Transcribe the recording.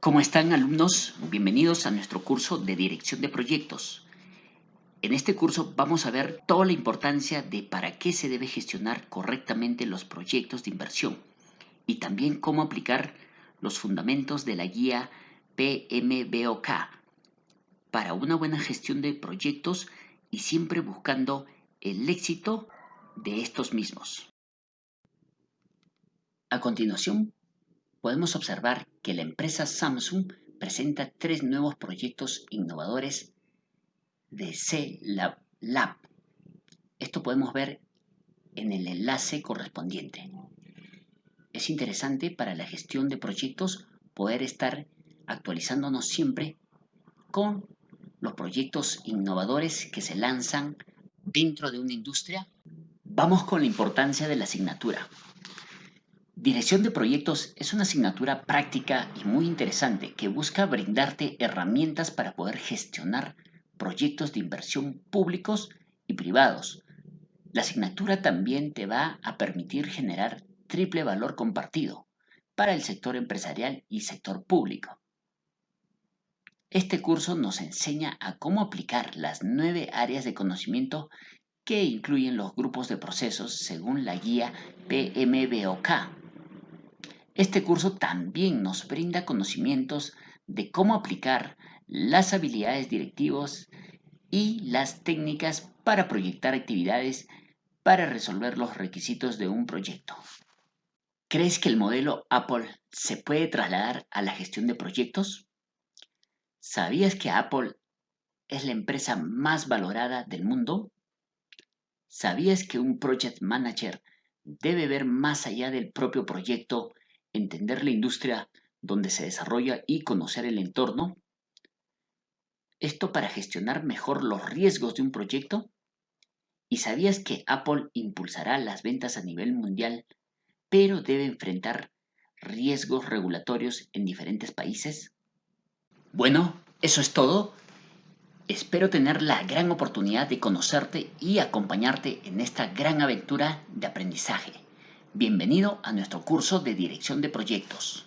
¿Cómo están alumnos? Bienvenidos a nuestro curso de Dirección de Proyectos. En este curso vamos a ver toda la importancia de para qué se debe gestionar correctamente los proyectos de inversión y también cómo aplicar los fundamentos de la guía PMBOK para una buena gestión de proyectos y siempre buscando el éxito de estos mismos. A continuación, podemos observar que la empresa Samsung presenta tres nuevos proyectos innovadores de C-Lab. Esto podemos ver en el enlace correspondiente. Es interesante para la gestión de proyectos poder estar actualizándonos siempre con los proyectos innovadores que se lanzan dentro de una industria. Vamos con la importancia de la asignatura. Dirección de proyectos es una asignatura práctica y muy interesante que busca brindarte herramientas para poder gestionar proyectos de inversión públicos y privados. La asignatura también te va a permitir generar triple valor compartido para el sector empresarial y sector público. Este curso nos enseña a cómo aplicar las nueve áreas de conocimiento que incluyen los grupos de procesos según la guía PMBOK este curso también nos brinda conocimientos de cómo aplicar las habilidades directivas y las técnicas para proyectar actividades para resolver los requisitos de un proyecto. ¿Crees que el modelo Apple se puede trasladar a la gestión de proyectos? ¿Sabías que Apple es la empresa más valorada del mundo? ¿Sabías que un project manager debe ver más allá del propio proyecto entender la industria donde se desarrolla y conocer el entorno. Esto para gestionar mejor los riesgos de un proyecto. ¿Y sabías que Apple impulsará las ventas a nivel mundial, pero debe enfrentar riesgos regulatorios en diferentes países? Bueno, eso es todo. Espero tener la gran oportunidad de conocerte y acompañarte en esta gran aventura de aprendizaje. Bienvenido a nuestro curso de Dirección de Proyectos.